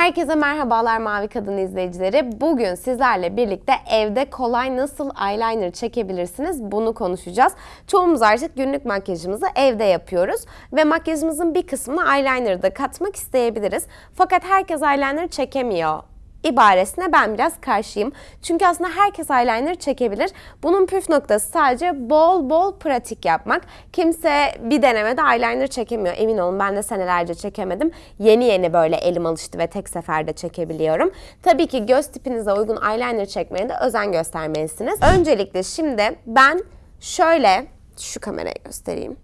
Herkese merhabalar Mavi Kadın izleyicileri. Bugün sizlerle birlikte evde kolay nasıl eyeliner çekebilirsiniz bunu konuşacağız. Çoğumuz artık günlük makyajımızı evde yapıyoruz ve makyajımızın bir kısmını eyeliner'da da katmak isteyebiliriz. Fakat herkes eyeliner çekemiyor ibaresine ben biraz karşıyım. Çünkü aslında herkes eyeliner çekebilir. Bunun püf noktası sadece bol bol pratik yapmak. Kimse bir denemede eyeliner çekemiyor. Emin olun ben de senelerce çekemedim. Yeni yeni böyle elim alıştı ve tek seferde çekebiliyorum. Tabii ki göz tipinize uygun eyeliner çekmeye de özen göstermelisiniz. Öncelikle şimdi ben şöyle şu kamerayı göstereyim.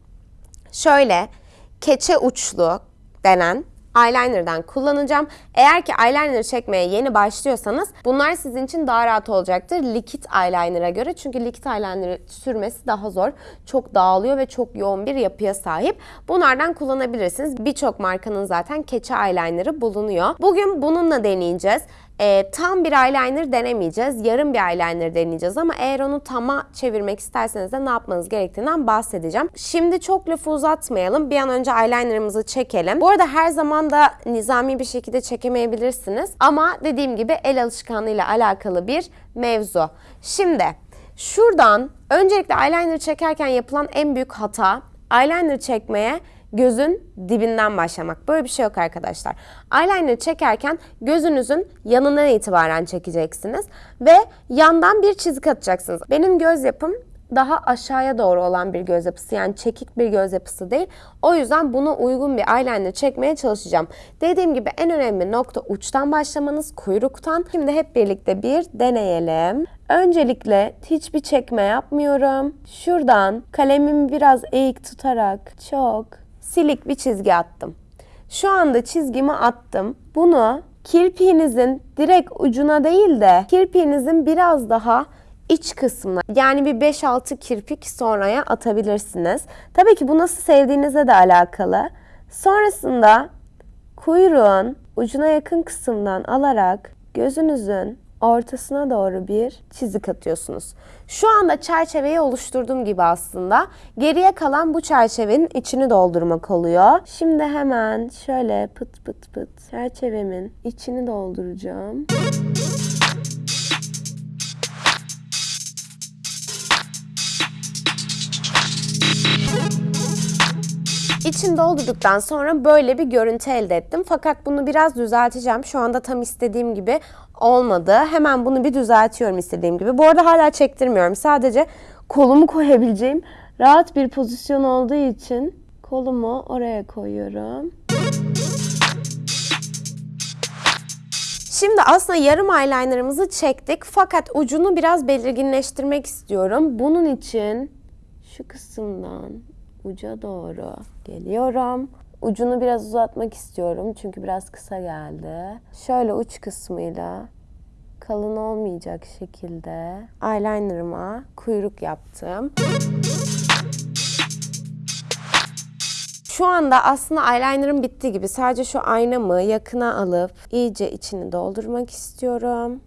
Şöyle keçe uçlu denen eyeliner'dan kullanacağım. Eğer ki eyeliner çekmeye yeni başlıyorsanız bunlar sizin için daha rahat olacaktır likit eyeliner'a göre. Çünkü likit eyeliner sürmesi daha zor. Çok dağılıyor ve çok yoğun bir yapıya sahip. Bunlardan kullanabilirsiniz. Birçok markanın zaten keçe eyeliner'ı bulunuyor. Bugün bununla deneyeceğiz. E, tam bir eyeliner denemeyeceğiz. Yarım bir eyeliner deneyeceğiz ama eğer onu tama çevirmek isterseniz de ne yapmanız gerektiğinden bahsedeceğim. Şimdi çok lafı uzatmayalım. Bir an önce eyelinerımızı çekelim. Bu arada her zaman da nizami bir şekilde çekemeyebilirsiniz. Ama dediğim gibi el alışkanlığıyla alakalı bir mevzu. Şimdi şuradan öncelikle eyeliner çekerken yapılan en büyük hata eyeliner çekmeye gözün dibinden başlamak. Böyle bir şey yok arkadaşlar. Eyeliner çekerken gözünüzün yanından itibaren çekeceksiniz ve yandan bir çizik atacaksınız. Benim göz yapım daha aşağıya doğru olan bir göz yapısı yani çekik bir göz yapısı değil. O yüzden buna uygun bir eyeliner çekmeye çalışacağım. Dediğim gibi en önemli nokta uçtan başlamanız, kuyruktan. Şimdi hep birlikte bir deneyelim. Öncelikle hiçbir çekme yapmıyorum. Şuradan kalemimi biraz eğik tutarak çok silik bir çizgi attım. Şu anda çizgimi attım. Bunu kirpiğinizin direkt ucuna değil de kirpiğinizin biraz daha iç kısmına yani bir 5-6 kirpik sonraya atabilirsiniz. Tabii ki bu nasıl sevdiğinize de alakalı. Sonrasında kuyruğun ucuna yakın kısımdan alarak gözünüzün ortasına doğru bir çizik atıyorsunuz. Şu anda çerçeveyi oluşturduğum gibi aslında. Geriye kalan bu çerçevenin içini doldurmak oluyor. Şimdi hemen şöyle pıt pıt pıt çerçevemin içini dolduracağım. İçini doldurduktan sonra böyle bir görüntü elde ettim. Fakat bunu biraz düzelteceğim. Şu anda tam istediğim gibi olmadı. Hemen bunu bir düzeltiyorum istediğim gibi. Bu arada hala çektirmiyorum. Sadece kolumu koyabileceğim rahat bir pozisyon olduğu için kolumu oraya koyuyorum. Şimdi aslında yarım eyelinerımızı çektik fakat ucunu biraz belirginleştirmek istiyorum. Bunun için şu kısımdan uca doğru geliyorum. Ucunu biraz uzatmak istiyorum çünkü biraz kısa geldi. Şöyle uç kısmıyla kalın olmayacak şekilde eyelinerıma kuyruk yaptım. Şu anda aslında eyelinerım bitti gibi. Sadece şu aynamı yakına alıp iyice içini doldurmak istiyorum.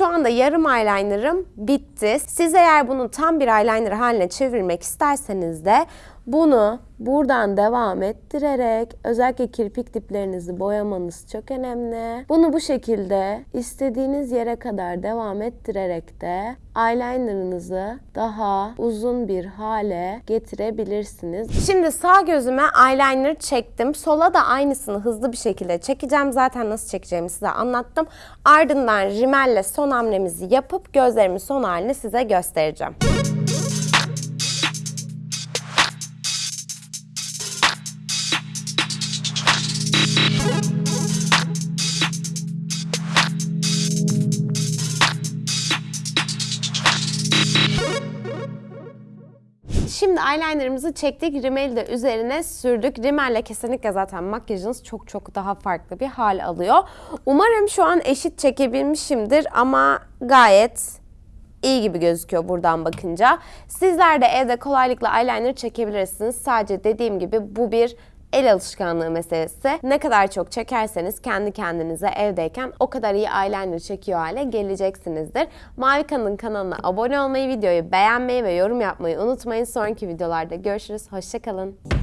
Şu anda yarım eyelinerım bitti. Siz eğer bunu tam bir eyeliner haline çevirmek isterseniz de bunu buradan devam ettirerek özellikle kirpik diplerinizi boyamanız çok önemli. Bunu bu şekilde istediğiniz yere kadar devam ettirerek de eyelinerınızı daha uzun bir hale getirebilirsiniz. Şimdi sağ gözüme eyeliner çektim. Sola da aynısını hızlı bir şekilde çekeceğim. Zaten nasıl çekeceğimi size anlattım. Ardından rimelle son hamlemizi yapıp gözlerimin son halini size göstereceğim. Şimdi eyelinerımızı çektik. Rimeli de üzerine sürdük. Rimelle kesinlikle zaten makyajınız çok çok daha farklı bir hal alıyor. Umarım şu an eşit çekebilmişimdir ama gayet iyi gibi gözüküyor buradan bakınca. Sizler de evde kolaylıkla eyeliner çekebilirsiniz. Sadece dediğim gibi bu bir el alışkanlığı meselesi. Ne kadar çok çekerseniz kendi kendinize evdeyken o kadar iyi eyeliner çekiyor hale geleceksinizdir. Mavi Kan'ın kanalına abone olmayı, videoyu beğenmeyi ve yorum yapmayı unutmayın. Sonraki videolarda görüşürüz. Hoşçakalın.